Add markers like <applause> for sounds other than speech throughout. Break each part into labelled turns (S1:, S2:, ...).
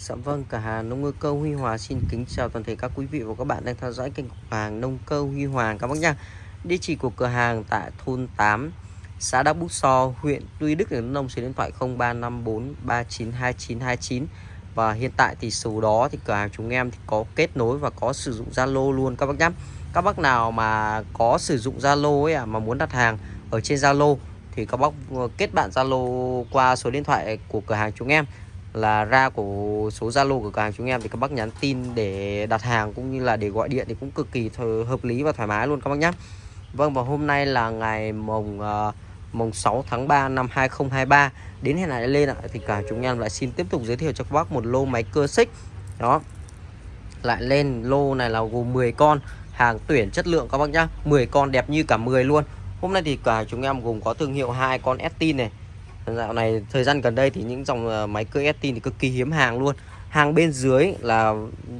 S1: Dạ vâng, cả hàng nông ngư câu Huy Hòa xin kính chào toàn thể các quý vị và các bạn đang theo dõi kênh của hàng nông câu Huy Hoàng các bác nhá. Địa chỉ của cửa hàng tại thôn 8, xã Đắc Bút So, huyện Tuy Đức, tỉnh Nông số điện thoại 0354392929 và hiện tại thì số đó thì cửa hàng chúng em thì có kết nối và có sử dụng Zalo luôn các bác nhá. Các bác nào mà có sử dụng Zalo ấy à, mà muốn đặt hàng ở trên Zalo thì các bác ờ, kết bạn Zalo qua số điện thoại của cửa hàng chúng em là ra của số Zalo của cửa hàng chúng em thì các bác nhắn tin để đặt hàng cũng như là để gọi điện thì cũng cực kỳ hợp lý và thoải mái luôn các bác nhé. Vâng và hôm nay là ngày mùng uh, ờ, mùng 6 tháng 3 năm 2023 đến hẹn lại lên ạ thì cả chúng em lại xin tiếp tục giới thiệu cho các bác một lô máy cơ xích. Đó. Lại lên lô này là gồm 10 con hàng tuyển chất lượng các bác nhá. 10 con đẹp như cả 10 luôn. Hôm nay thì cả chúng em gồm có thương hiệu hai con Estin này Dạo này thời gian gần đây thì những dòng ờ, máy cưa Estin thì cực kỳ hiếm hàng luôn. Hàng bên dưới là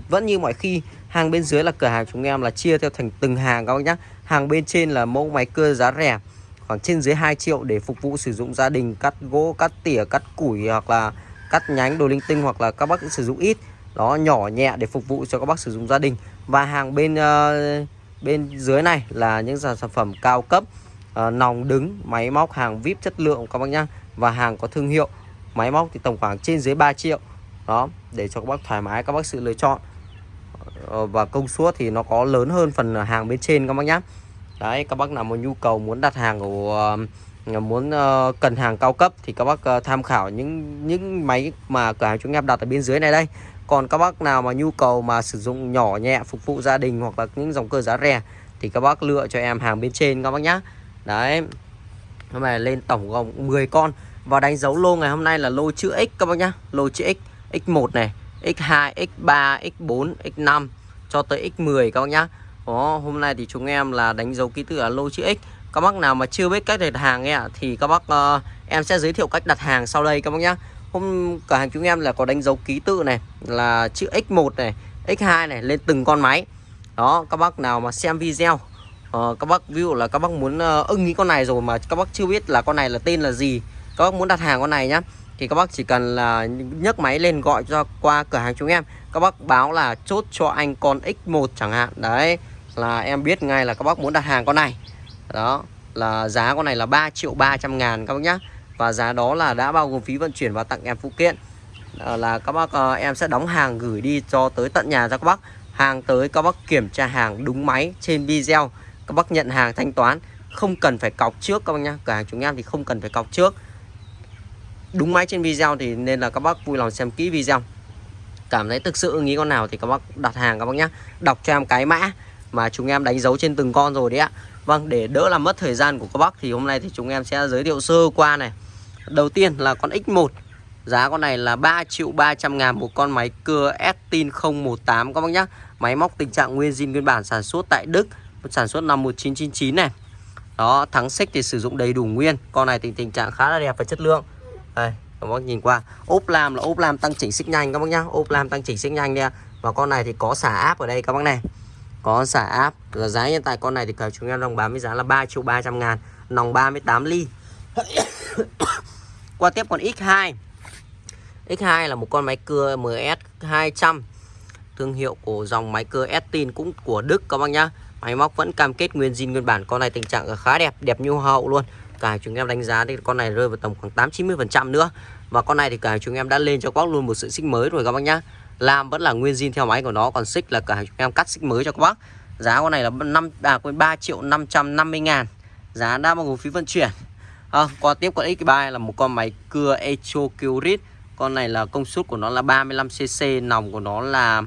S1: vẫn như mọi khi Hàng bên dưới là cửa hàng chúng em là chia theo thành từng hàng các bác nhá. Hàng bên trên là mẫu máy cưa giá rẻ Khoảng trên dưới 2 triệu để phục vụ sử dụng gia đình Cắt gỗ, cắt tỉa, cắt củi hoặc là cắt nhánh đồ linh tinh Hoặc là các bác sử dụng ít. Đó nhỏ nhẹ để phục vụ cho các bác sử dụng gia đình. Và hàng bên uh, bên dưới này là những sản phẩm cao cấp uh, Nòng đứng, máy móc hàng VIP chất lượng các bác nhá và hàng có thương hiệu máy móc thì tổng khoảng trên dưới 3 triệu. Đó để cho các bác thoải mái các bác sự lựa chọn. Ờ, và công suất thì nó có lớn hơn phần hàng bên trên các bác nhé đấy các bác nào có nhu cầu muốn đặt hàng của ờ, muốn uh, cần hàng cao cấp thì các bác uh, tham khảo những những máy mà cửa hàng chúng em đặt ở bên dưới này đây. Còn các bác nào mà nhu cầu mà sử dụng nhỏ nhẹ phục vụ gia đình hoặc là những dòng cơ giá rẻ thì các bác lựa cho em hàng bên trên các bác nhé đấy hôm nay lên tổng gồm 10 con. Và đánh dấu lô ngày hôm nay là lô chữ X các bác nhá. Lô chữ X X1 này X2, X3, X4, X5 Cho tới X10 các bác nhá. Đó, Hôm nay thì chúng em là đánh dấu ký tự là lô chữ X. Các bác nào mà chưa biết cách đặt hàng ấy, ạ Thì các bác uh, em sẽ giới thiệu cách đặt hàng sau đây các bác nhá. Hôm cửa hàng chúng em là có đánh dấu ký tự này Là chữ X1 này X2 này lên từng con máy. Đó các bác nào mà xem video uh, Các bác ví dụ là các bác muốn uh, ưng ý con này rồi mà các bác chưa biết là con này là tên là gì các bác muốn đặt hàng con này nhá thì các bác chỉ cần là nhấc máy lên gọi cho qua cửa hàng chúng em. Các bác báo là chốt cho anh con X1 chẳng hạn đấy là em biết ngay là các bác muốn đặt hàng con này. Đó là giá con này là 3 triệu 300 ngàn các bác nhá và giá đó là đã bao gồm phí vận chuyển và tặng em phụ kiện. À, là các bác à, em sẽ đóng hàng gửi đi cho tới tận nhà cho các bác hàng tới các bác kiểm tra hàng đúng máy trên video các bác nhận hàng thanh toán, không cần phải cọc trước các bác nhá. Cửa hàng chúng em thì không cần phải cọc trước. Đúng máy trên video thì nên là các bác vui lòng xem kỹ video. Cảm thấy thực sự nghĩ con nào thì các bác đặt hàng các bác nhá. Đọc cho em cái mã mà chúng em đánh dấu trên từng con rồi đấy ạ. Vâng để đỡ làm mất thời gian của các bác thì hôm nay thì chúng em sẽ giới thiệu sơ qua này. Đầu tiên là con X1 giá con này là 3 triệu 300 ngàn một con máy cưa Estin 018 các bác nhá. Máy móc tình trạng nguyên zin nguyên bản sản xuất tại Đức sản xuất năm 1999 này. Đó, thắng xích thì sử dụng đầy đủ nguyên. Con này thì tình trạng khá là đẹp và chất lượng. Đây, các bác nhìn qua. Ốp lam là ốp lam tăng chỉnh xích nhanh, các bác nhá. Ốp lam tăng chỉnh xích nhanh nha. và con này thì có xả áp ở đây, các bác này. Có xả áp. Và giá hiện tại con này thì cả chúng em đồng bán với giá là 3 triệu 300 ngàn, nòng 38 ly. <coughs> Qua tiếp con X2 X2 là một con máy cưa MS 200 thương hiệu của dòng máy cưa Estin cũng của Đức, các bác nhá máy móc vẫn cam kết nguyên zin nguyên bản. Con này tình trạng khá đẹp đẹp như hậu luôn. Cả chúng em đánh giá thì con này rơi vào tầm khoảng 8 90 phần trăm nữa. Và con này thì cả chúng em đã lên cho các bác luôn một sự xích mới rồi các bác nhá. Làm vẫn là nguyên zin theo máy của nó còn xích là cả chúng em cắt xích mới cho các bác. Giá con này là 5 à quên 3 triệu 550 ngàn. Giá đã bao gồm phí vận chuyển. À, qua tiếp con X3 là một con máy cưa Echo Curit. Con này là công suất của nó là 35cc nòng của nó là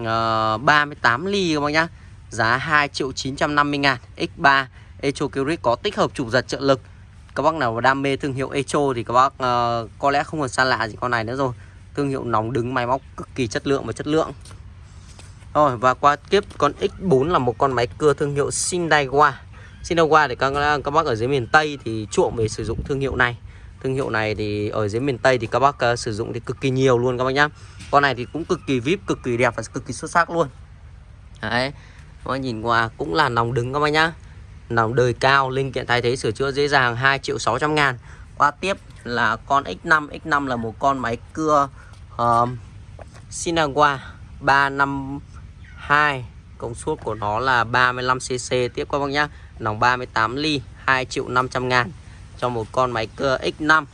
S1: uh, 38 ly các bác nhá giá 2 triệu 950 ngàn X3 Echo Curit có tích hợp chụp giật trợ lực. Các bác nào đam mê thương hiệu Echo thì các bác uh, có lẽ không còn xa lạ gì con này nữa rồi. Thương hiệu nóng đứng máy móc cực kỳ chất lượng và chất lượng. Rồi và qua tiếp con X4 là một con máy cưa thương hiệu Sindaiwa Sindaiwa thì các, các bác ở dưới miền Tây thì chuộng về sử dụng thương hiệu này. Thương hiệu này thì ở dưới miền Tây thì các bác uh, sử dụng thì cực kỳ nhiều luôn các bác nhá. Con này thì cũng cực kỳ vip cực kỳ đẹp và cực kỳ xuất sắc luôn. Đấy các nhìn qua cũng là nòng đứng các bác nhá. Nòng đời cao linh kiện thay thế sửa chữa dễ dàng 2 triệu 600 ngàn. Qua tiếp là con X5 X5 là một con máy cưa uh, Sinawa 352 công suất của nó là 35cc tiếp các bác nhá. Nòng 38 ly 2 triệu 500 ngàn cho một con máy cưa X5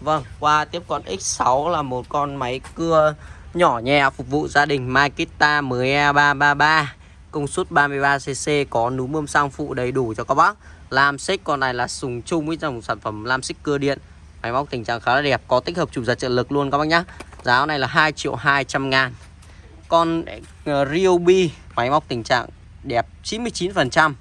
S1: Vâng qua tiếp con X6 là một con máy cưa nhỏ nhẹ phục vụ gia đình Makita 10E333 công suất 33cc có núm bơm xăng phụ đầy đủ cho các bác. Lam xích con này là sùng chung với dòng sản phẩm lam xích cưa điện. Máy móc tình trạng khá là đẹp, có tích hợp chụp giật trợ lực luôn các bác nhá. Giá này là 2 triệu 200 ngàn. Con ờ, Ryobi, máy móc tình trạng đẹp 99%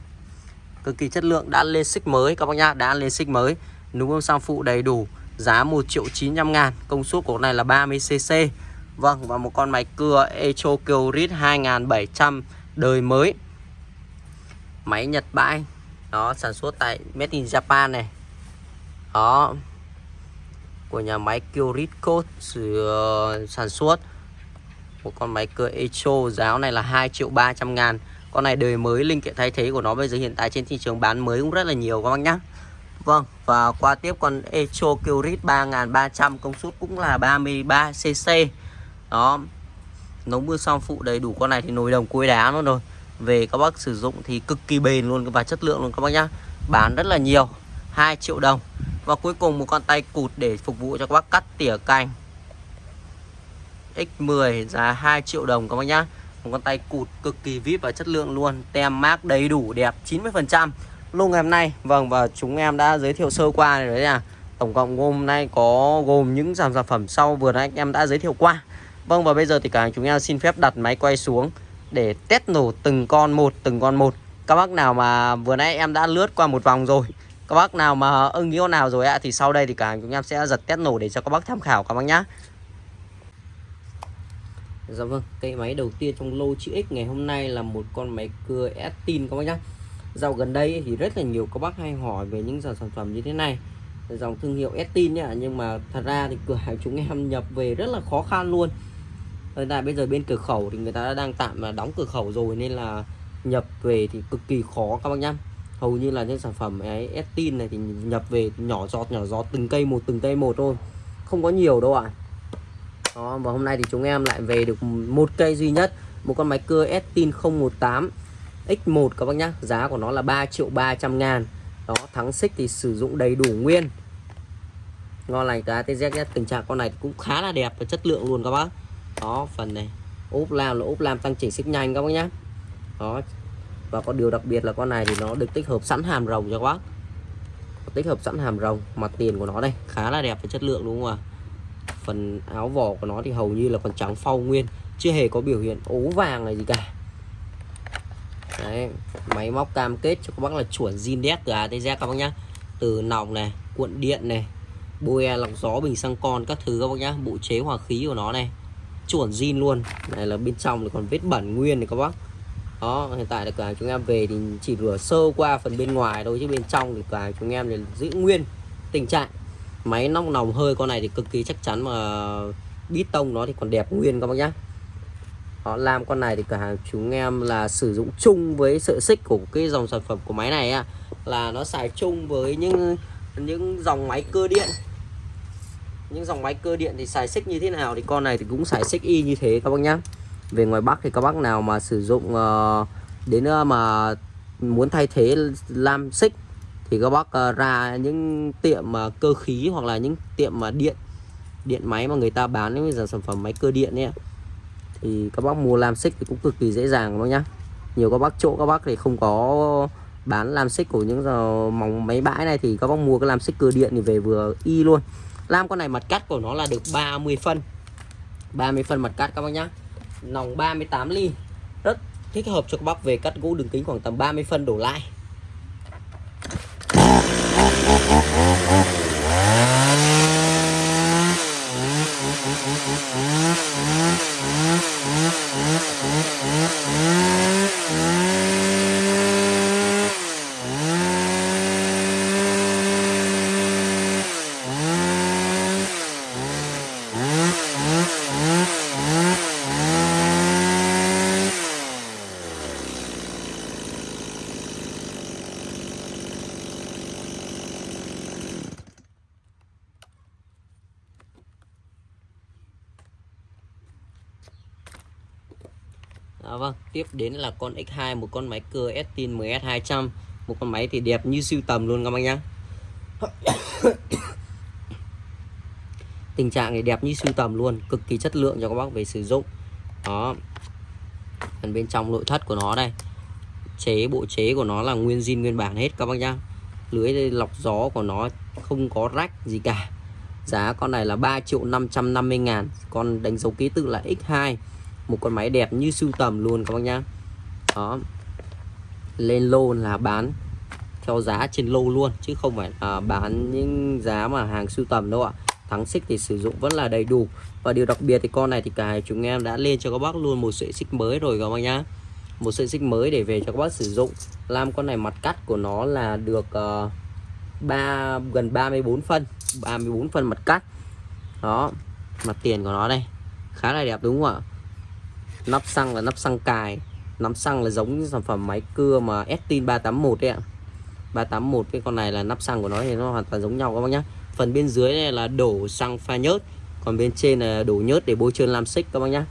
S1: cực kỳ chất lượng, đã lên xích mới các bác nhá, đã lên xích mới. Núm bơm xăng phụ đầy đủ, giá 1 triệu 900 ngàn. Công suất của này là 30cc Vâng và một con máy cưa Echo Kyrit 2700 đời mới. Máy Nhật bãi Đó sản xuất tại Made in Japan này. Đó, Của nhà máy Kyrit Code ờ, sản xuất. Một con máy cưa Echo giá này là 2 triệu 300 ngàn. Con này đời mới, linh kiện thay thế của nó bây giờ hiện tại trên thị trường bán mới cũng rất là nhiều các bác nhá. Vâng và qua tiếp con Echo Kyrit 3300 công suất cũng là 33cc đó nấu mưa xong phụ đầy đủ con này thì nồi đồng cối đá luôn rồi. Về các bác sử dụng thì cực kỳ bền luôn và chất lượng luôn các bác nhá. Bán rất là nhiều 2 triệu đồng. Và cuối cùng một con tay cụt để phục vụ cho các bác cắt tỉa cành. X10 giá 2 triệu đồng các bác nhá. Một con tay cụt cực kỳ vip và chất lượng luôn, tem mác đầy đủ, đẹp 90% luôn ngày hôm nay vâng và chúng em đã giới thiệu sơ qua rồi đấy à tổng cộng hôm nay có gồm những dòng sản phẩm sau vừa nãy em đã giới thiệu qua. Vâng và bây giờ thì cả hàng chúng em xin phép đặt máy quay xuống để test nổ từng con một từng con một. Các bác nào mà vừa nãy em đã lướt qua một vòng rồi các bác nào mà ưng ý con nào rồi ạ thì sau đây thì cả hàng chúng em sẽ giật test nổ để cho các bác tham khảo các bác nhá. Dạ vâng, cây máy đầu tiên trong lô chữ X ngày hôm nay là một con máy cưa Estin các bác nhá. Dạo gần đây thì rất là nhiều các bác hay hỏi về những dòng sản phẩm như thế này. Dòng thương hiệu Estin nhá Nhưng mà thật ra thì cửa hàng chúng em nhập về rất là khó khăn luôn hiện tại bây giờ bên cửa khẩu thì người ta đang tạm là đóng cửa khẩu rồi nên là nhập về thì cực kỳ khó các bác nhá. Hầu như là những sản phẩm ấy, Estin này thì nhập về nhỏ giọt nhỏ giọt, từng cây một, từng cây một thôi. Không có nhiều đâu ạ. À. đó, và hôm nay thì chúng em lại về được một cây duy nhất, một con máy cưa Estin 018 X1 các bác nhá. Giá của nó là 3 triệu 300 ngàn. Đó, thắng xích thì sử dụng đầy đủ nguyên. Ngon lành, cá TZ tình trạng con này cũng khá là đẹp và chất lượng luôn các bác đó phần này. Ốp lam là ốp lam tăng chỉnh xích nhanh các bác nhé đó. Và có điều đặc biệt là con này thì nó được tích hợp sẵn hàm rồng cho các bác. Tích hợp sẵn hàm rồng mặt tiền của nó đây khá là đẹp và chất lượng đúng không ạ? Phần áo vỏ của nó thì hầu như là còn trắng phau nguyên chưa hề có biểu hiện ố vàng này gì cả. Đấy, máy móc cam kết cho các bác là chuẩn zin đét từ ATZ các bác nhá. Từ nòng này cuộn điện này bôi lọc gió bình xăng con các thứ các bác nhá. Bộ chế hòa khí của nó này chuẩn zin luôn. Này là bên trong thì còn vết bẩn nguyên này các bác. Đó hiện tại là cửa hàng chúng em về thì chỉ rửa sơ qua phần bên ngoài thôi chứ bên trong thì cửa hàng chúng em thì giữ nguyên tình trạng. Máy nóc nòng hơi con này thì cực kỳ chắc chắn mà bít tông nó thì còn đẹp nguyên các bác nhá. Đó, làm con này thì cửa hàng chúng em là sử dụng chung với sợi xích của cái dòng sản phẩm của máy này á. Là nó xài chung với những những dòng máy cơ điện những dòng máy cơ điện thì xài xích như thế nào thì con này thì cũng xài xích y như thế các bác nhá. Về ngoài Bắc thì các bác nào mà sử dụng uh, đến uh, mà muốn thay thế lam xích thì các bác uh, ra những tiệm mà uh, cơ khí hoặc là những tiệm mà uh, điện điện máy mà người ta bán những dòng sản phẩm máy cơ điện ấy thì các bác mua lam xích thì cũng cực kỳ dễ dàng các bác nhá. Nhiều các bác chỗ các bác thì không có bán lam xích của những mỏng máy bãi này thì các bác mua cái lam xích cơ điện thì về vừa y luôn lam con này mặt cắt của nó là được 30 phân. 30 phân mặt cắt các bác nhá. Nòng 38 ly. Rất thích hợp cho các bác về cắt gỗ đường kính khoảng tầm 30 phân đổ lại. Tiếp đến là con X2 một con máy cưa Estin MS200 một con máy thì đẹp như siêu tầm luôn các bác nhá. <coughs> Tình trạng thì đẹp như siêu tầm luôn, cực kỳ chất lượng cho các bác về sử dụng. Đó. Phần bên trong nội thất của nó đây. Chế, bộ chế của nó là nguyên zin nguyên bản hết các bác nhá. Lưới lọc gió của nó không có rách gì cả. Giá con này là 3 triệu 550 ngàn. Con đánh dấu ký tự là X2 một con máy đẹp như sưu tầm luôn các bác nhá. Đó. Lên lô là bán theo giá trên lô luôn chứ không phải à, bán những giá mà hàng sưu tầm đâu ạ. Thắng xích thì sử dụng vẫn là đầy đủ. Và điều đặc biệt thì con này thì cả chúng em đã lên cho các bác luôn một sợi xích mới rồi các bác nhá. Một sợi xích mới để về cho các bác sử dụng. Làm con này mặt cắt của nó là được ờ, uh, 3 gần 34 phân. 34 phân mặt cắt. Đó. Mặt tiền của nó đây. Khá là đẹp đúng không ạ? Nắp xăng là nắp xăng cài. Nắp xăng là giống như sản phẩm máy cưa mà Estin 381 đấy ạ. 381 cái con này là nắp xăng của nó thì nó hoàn toàn giống nhau các bác nhé. phần bên dưới này là đổ xăng pha nhớt, còn bên trên là đổ nhớt để bôi trơn lam xích các bác nhé.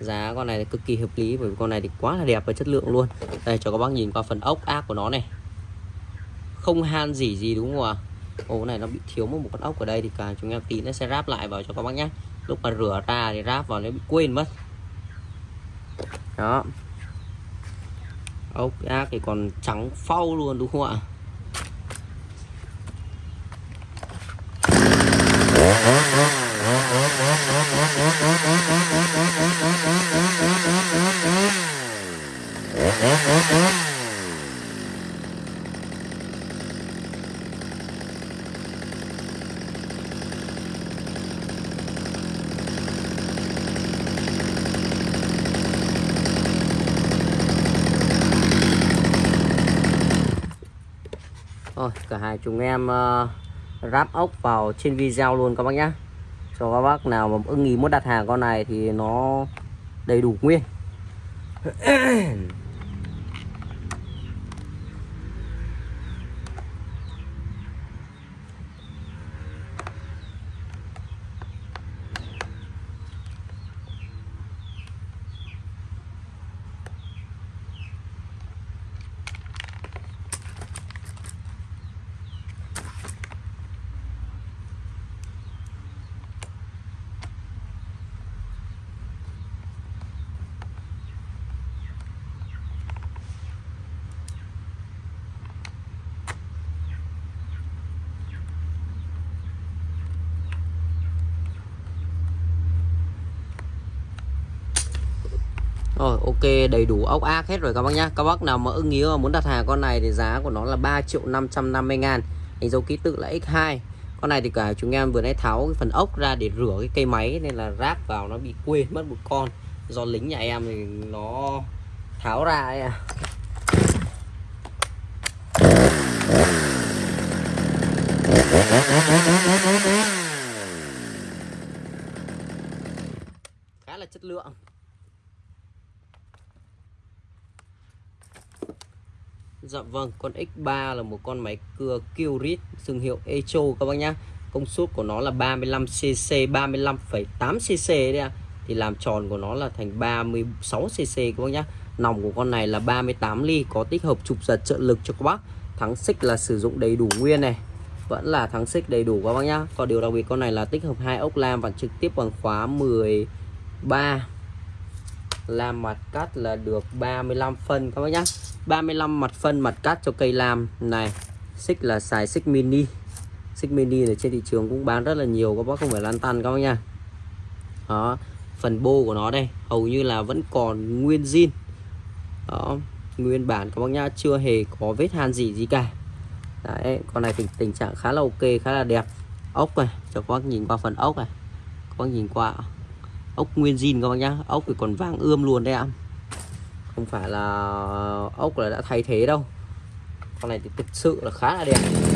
S1: giá con này là cực kỳ hợp lý bởi vì con này thì quá là đẹp và chất lượng luôn. Đây, cho các bác nhìn qua phần ốc ác của nó này. Không han gì gì đúng không ạ? Ô này nó bị thiếu một con ốc ở đây thì cả chúng em tí nó sẽ ráp lại vào cho các bác nhé lúc mà rửa ra thì ráp vào nó bị quên mất. Đó. Ốc ác thì còn trắng phau luôn, đúng không ạ? Thôi cả hai chúng em uh, ráp ốc vào trên video luôn các bác nhá. Cho các bác nào mà ưng ý muốn đặt hàng con này thì nó đầy đủ nguyên. <clears throat> Rồi, ok, đầy đủ ốc ác hết rồi các bác nhá. Các bác nào mà ưng ý muốn đặt hàng con này thì giá của nó là 3 triệu 550 ngàn. Hình dấu ký tự là X2 Con này thì cả chúng em vừa nãy tháo cái phần ốc ra để rửa cái cây máy, Nên là ráp vào nó bị quên mất một con. Do lính nhà em thì nó tháo ra ấy à. Khá là chất lượng. Dạ vâng, con X3 là một con máy cưa Kyrit thương hiệu Echo các bác nhá. Công suất của nó là 35cc, 35,8cc đấy ạ. Thì làm tròn của nó là thành 36cc các bác nhá. Nòng của con này là 38 ly, có tích hợp trục giật trợ lực cho các bác. Thắng xích là sử dụng đầy đủ nguyên này. Vẫn là thắng xích đầy đủ các bác nhá. Còn điều đặc biệt con này là tích hợp hai ốc lam và trực tiếp bằng khóa 13 làm mặt cắt là được 35 phân các bác nhá 35 mặt phân mặt cắt cho cây lam. Này, xích là xài xích mini. Xích mini ở trên thị trường cũng bán rất là nhiều, các bác không phải lan tăn các bác nha. Đó, phần bô của nó đây, hầu như là vẫn còn nguyên zin. Đó, nguyên bản các bác nhá, chưa hề có vết han gì gì cả. Đấy, con này thì tình trạng khá là ok, khá là đẹp. Ốc này, cho các bác nhìn qua phần ốc này. Các bác nhìn qua. Ốc nguyên zin các bác nhá, ốc thì còn vàng ươm luôn đấy ạ không phải là ốc là đã thay thế đâu. Con này thì thực sự là khá là đẹp.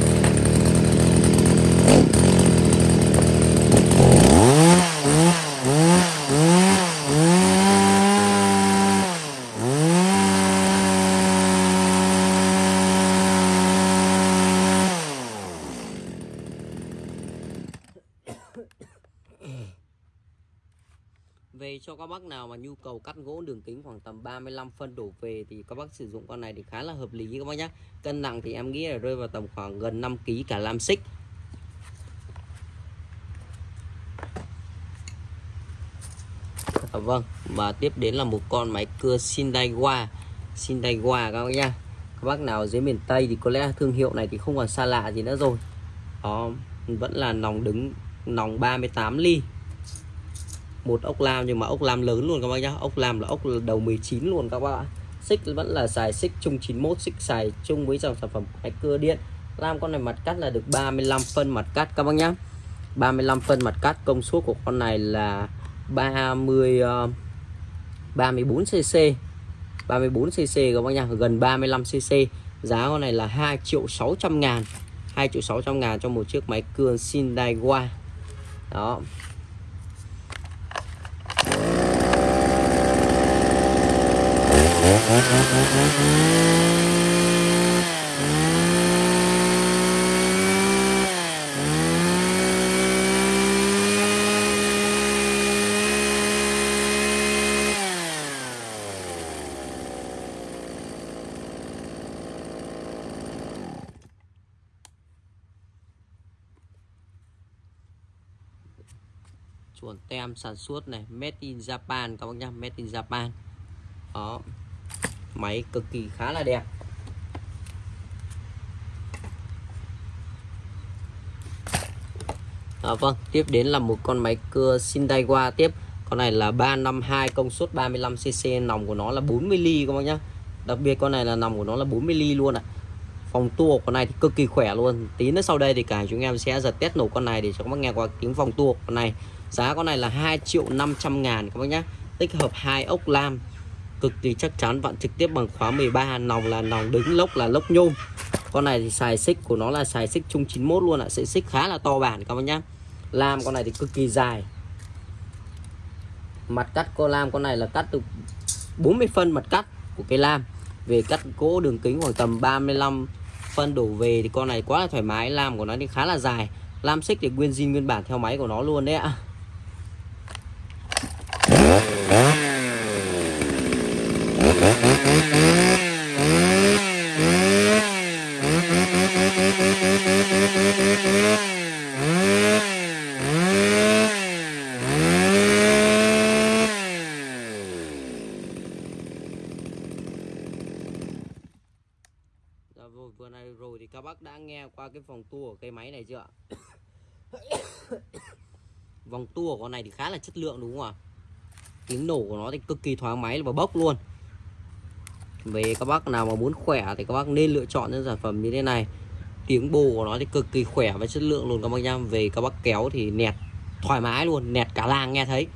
S1: Các bác nào mà nhu cầu cắt gỗ đường kính khoảng tầm 35 phân đổ về thì các bác sử dụng con này thì khá là hợp lý các bác nhé cân nặng thì em nghĩ là rơi vào tầm khoảng gần 5 kg cả lam xích. À, vâng và tiếp đến là một con máy cưa Sindaiwa Sindaiwa các bác nhá. Các bác nào dưới miền Tây thì có lẽ thương hiệu này thì không còn xa lạ gì nữa rồi. Đó vẫn là nòng đứng nòng 38 ly một ốc lam nhưng mà ốc lam lớn luôn các bác nhá. Ốc lam là ốc đầu 19 luôn các bác ạ. Xích vẫn là xài xích chung 91 xích xài chung với dòng sản phẩm máy cưa điện. Lam con này mặt cắt là được 35 phân mặt cắt các bác nhá. 35 phân mặt cắt công suất của con này là 30 uh, 34 cc 34 cc các bác nhá gần 35 cc giá con này là 2 triệu 600 ngàn. 2 triệu 600 ngàn cho một chiếc máy cưa Sindaiwa đó. Chuẩn tem sản xuất này, made in Japan, các bác nhá, made in Japan. Đó máy cực kỳ khá là đẹp. À, vâng tiếp đến là một con máy cưa Sindaiwa tiếp. Con này là 352 công suất 35cc nòng của nó là 40 ly các bác nhá. Đặc biệt con này là nòng của nó là 40 ly luôn ạ. À. phòng tua con này thì cực kỳ khỏe luôn. Tí nữa sau đây thì cả chúng em sẽ giật test nổ con này để cho các bác nghe qua tiếng phòng tua con này. Giá con này là 2 triệu 500 ngàn các bác nhá. Tích hợp hai ốc lam cực kỳ chắc chắn. Vặn trực tiếp bằng khóa 13 nòng là nòng, đứng lốc là lốc nhôm. Con này thì xài xích của nó là xài xích chung 91 luôn ạ. Sẽ xích khá là to bản các bạn nhá. Lam con này thì cực kỳ dài. Mặt cắt cô lam con này là cắt từ 40 phân mặt cắt của cây lam. Về cắt gỗ đường kính khoảng tầm 35 phân đổ về thì con này quá là thoải mái. Lam của nó thì khá là dài. Lam xích thì nguyên zin, nguyên bản theo máy của nó luôn đấy ạ Dạ rồi vừa này rồi thì các bác đã nghe qua cái vòng tua của cây máy này chưa <coughs> vòng tua của con này thì khá là chất lượng đúng không ạ? Tiếng nổ của nó thì cực kỳ thoáng máy và bốc luôn. Về các bác nào mà muốn khỏe thì các bác nên lựa chọn những sản phẩm như thế này. Tiếng bồ của nó thì cực kỳ khỏe và chất lượng luôn các bác nhá. Về các bác kéo thì nẹt, thoải mái luôn, nẹt cả làng nghe thấy.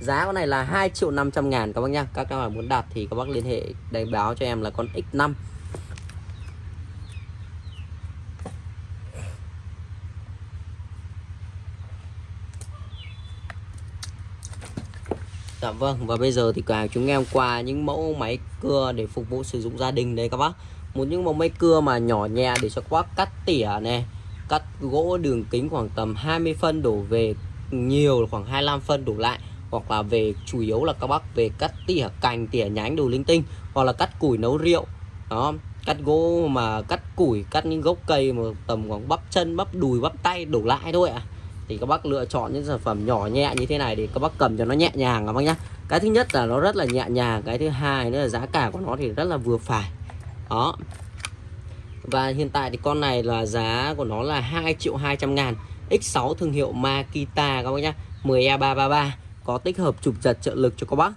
S1: Giá con này là 2 triệu 500 ngàn các bác nhá. Các bác nào muốn đặt thì các bác liên hệ, đánh báo cho em là con X5 Dạ vâng và bây giờ thì cả chúng em qua những mẫu máy cưa để phục vụ sử dụng gia đình đấy các bác. Một những mẫu máy cưa mà nhỏ nhẹ để cho các bác cắt tỉa này Cắt gỗ đường kính khoảng tầm 20 phân đổ về, nhiều khoảng 25 phân đổ lại. Hoặc là về, chủ yếu là các bác về cắt tỉa cành, tỉa nhánh đồ linh tinh, Hoặc là cắt củi nấu rượu. Đó, cắt gỗ mà cắt củi, cắt những gốc cây mà tầm khoảng bắp chân, bắp đùi, bắp tay đổ lại thôi ạ. à thì các bác lựa chọn những sản phẩm nhỏ nhẹ như thế này để các bác cầm cho nó nhẹ nhàng các bác nhé. cái thứ nhất là nó rất là nhẹ nhàng cái thứ hai nữa là giá cả của nó thì rất là vừa phải. Đó. Và hiện tại thì con này là giá của nó là 2 triệu 200 ngàn. X6 thương hiệu Makita các bác nhé. 10E333 có tích hợp chụp giật trợ lực cho các bác.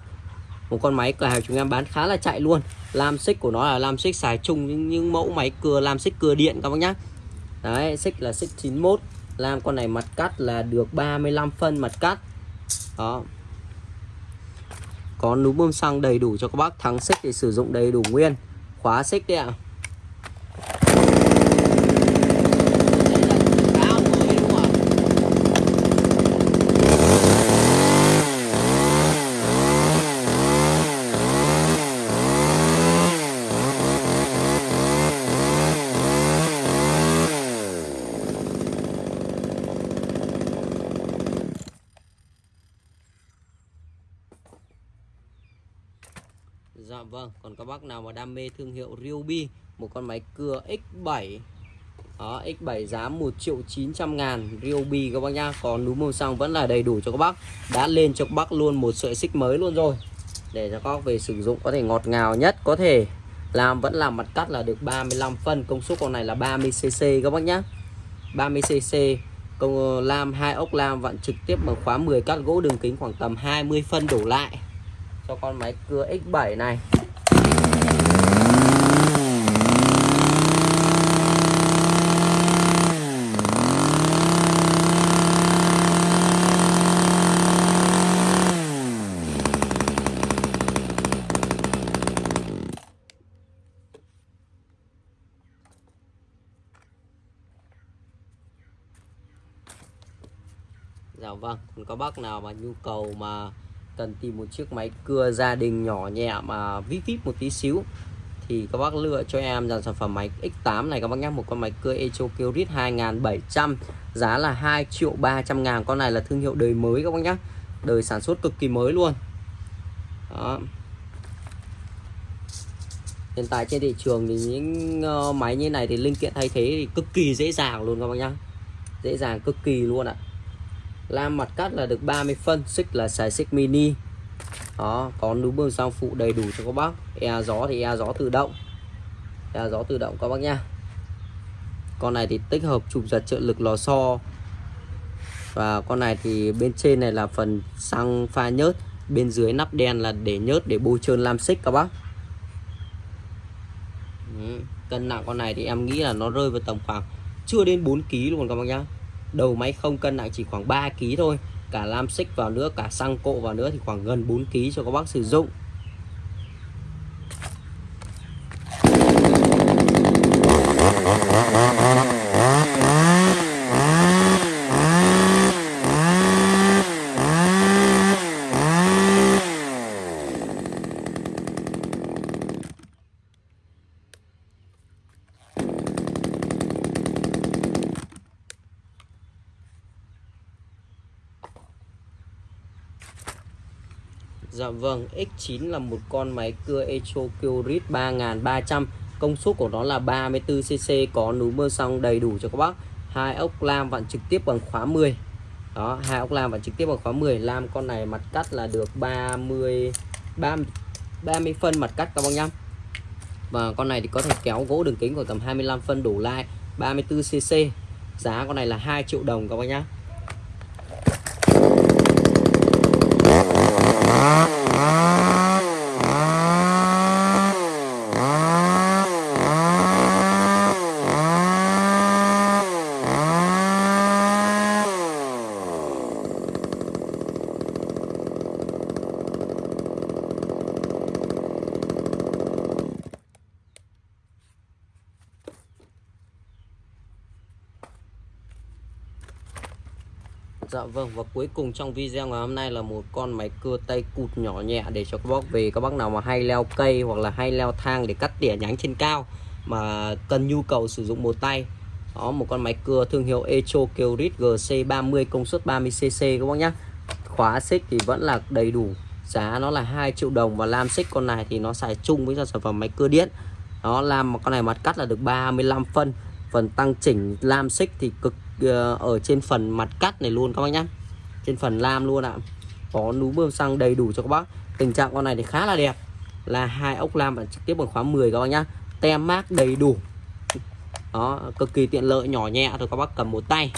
S1: Một con máy cửa hàng chúng em bán khá là chạy luôn. Lam xích của nó là lam xích xài chung những, những mẫu máy cưa lam xích cưa điện các bác nhá. Đấy xích là xích 91 làm con này mặt cắt là được 35 phân mặt cắt. Đó. Có núm bơm xăng đầy đủ cho các bác. Thắng xích thì sử dụng đầy đủ nguyên. Khóa xích đấy ạ. à. Dạ, vâng. và bây giờ thì cả chúng em qua những mẫu máy cưa để phục vụ sử dụng gia đình đấy các bác một những mẫu máy cưa mà nhỏ nhẹ để cho các bác cắt tỉa này cắt gỗ đường kính khoảng tầm 20 phân đổ về nhiều khoảng 25 phân đổ lại hoặc là về chủ yếu là các bác về cắt tỉa cành tỉa nhánh đồ linh tinh hoặc là về chủ yếu là các bác về cắt củi nấu rượu đó cắt gỗ mà cắt củi cắt những gốc cây mà tầm khoảng bắp chân bắp đùi bắp tay đổ lại thôi ạ à. thì các bác lựa chọn những sản phẩm như thế này để Dạ vâng, còn các bác nào mà đam mê thương hiệu Ryobi Một con máy cưa X7 đó, X7 giá 1 triệu 900 ngàn Ryobi các bác nhá. Còn núm màu xăng vẫn là đầy đủ cho các bác. Đã lên cho các bác luôn một sợi xích mới luôn rồi. Để cho các bác về sử dụng có thể ngọt ngào nhất Có thể. Làm vẫn làm mặt cắt là được 35 phân. Công suất con này là 30cc các bác nhá. 30cc Công ờ, lam hai ốc lam vặn trực tiếp bằng khóa 10 cắt gỗ đường kính khoảng tầm 20 phân đổ lại. Cho con máy cưa X7 này. Vâng, còn có bác nào mà nhu cầu mà cần tìm một chiếc máy cưa gia đình nhỏ nhẹ mà vip vip một tí xíu. Thì các bác lựa cho em dàn sản phẩm máy X8 này các bác nhé một con máy cưa Echo Kyrit 2700 giá là 2 triệu 300 ngàn. Con này là thương hiệu đời mới các bác nhé đời sản xuất cực kỳ mới luôn. Đó. Hiện tại trên thị trường thì những ờ, máy như này thì linh kiện thay thế thì cực kỳ dễ dàng luôn các bác nhá dễ dàng cực kỳ luôn ạ lam mặt cắt là được 30 phân, xích là xài xích mini. Đó, có núm bơm sang phụ đầy đủ cho các bác. E gió thì e gió tự động. E gió tự động các bác nha con này thì tích hợp chụp giật trợ lực lò xo. Và con này thì bên trên này là phần xăng pha nhớt. Bên dưới nắp đen là để nhớt, để bôi trơn lam xích các bác. Cân nặng con này thì em nghĩ là nó rơi vào tầm khoảng chưa đến 4 kg luôn các bác nhá đầu máy không cân nặng chỉ khoảng 3 kg thôi. Cả lam xích vào nữa, cả xăng cộ vào nữa thì khoảng gần 4 kg cho các bác sử dụng. Dạ vâng, X9 là một con máy cưa Echo Kyrit 3300 Công suất của nó là 34cc Có núi mưa xong đầy đủ cho các bác. Hai ốc lam vặn trực tiếp bằng khóa 10 Đó, hai ốc lam vặn trực tiếp bằng khóa 10 Lam con này mặt cắt là được 30 30, 30 phân mặt cắt các bác nhá. Và con này thì có thể kéo gỗ đường kính của tầm 25 phân đủ lai 34cc Giá con này là 2 triệu đồng các bác nhá. Dạ vâng và cuối cùng trong video ngày hôm nay là một con máy cưa tay cụt nhỏ nhẹ để cho các bác về, các bác nào mà hay leo cây hoặc là hay leo thang để cắt tỉa nhánh trên cao mà cần nhu cầu sử dụng một tay. Đó, một con máy cưa thương hiệu Echo Kyrit GC30 công suất 30cc các bác nhé khóa xích thì vẫn là đầy đủ, giá nó là 2 triệu đồng và lam xích con này thì nó xài chung với sản phẩm máy cưa điện. Nó làm con này mặt cắt là được 35 phân, phần tăng chỉnh lam xích thì cực Ờ, ở trên phần mặt cắt này luôn các bác nhá. Trên phần lam luôn ạ. Có núm bơm xăng đầy đủ cho các bác. Tình trạng con này thì khá là đẹp. Là hai ốc lam và trực tiếp bằng khóa 10 các bác nhá. Tem mát đầy đủ. Đó, cực kỳ tiện lợi, nhỏ nhẹ thôi các bác cầm một tay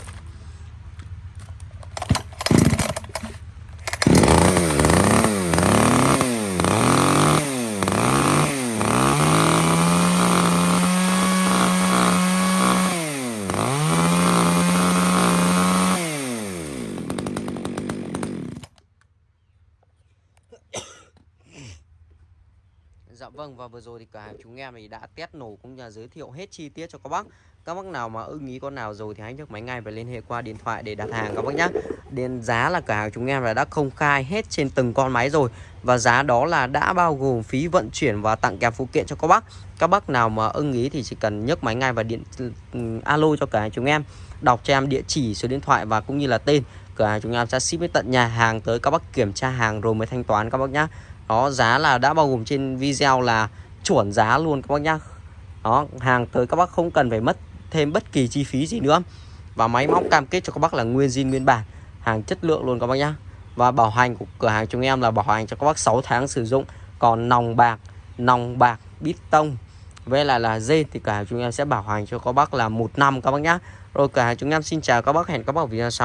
S1: Dạ vâng và vừa rồi thì cả hàng chúng em thì đã test nổ cũng như là giới thiệu hết chi tiết cho các bác. Các bác nào mà ưng ý con nào rồi thì hãy nhấc máy ngay và liên hệ qua điện thoại để đặt hàng các bác nhé Đến giá là cả hàng chúng em là đã công khai hết trên từng con máy rồi Và giá đó là đã bao gồm phí vận chuyển và tặng kèm phụ kiện cho các bác. Các bác nào mà ưng ý thì chỉ cần nhấc máy ngay và điện ừ, alo cho cả hàng chúng em. Đọc cho em địa chỉ, số điện thoại và cũng như là tên. Cửa hàng chúng em sẽ ship đến tận nhà hàng tới các bác kiểm tra hàng rồi mới thanh toán các bác nhé Đó giá là đã bao gồm trên video là chuẩn giá luôn các bác nhá. Đó hàng tới các bác không cần phải mất thêm bất kỳ chi phí gì nữa. Và máy móc cam kết cho các bác là nguyên zin nguyên bản Hàng chất lượng luôn các bác nhá. Và bảo hành của cửa hàng chúng em là bảo hành cho các bác 6 tháng sử dụng. Còn nòng bạc, nòng bạc, bít tông với lại là dê thì cửa hàng chúng em sẽ bảo hành cho các bác là một năm các bác nhá. Rồi cửa hàng chúng em xin chào các bác hẹn các bác ở video sau.